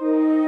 you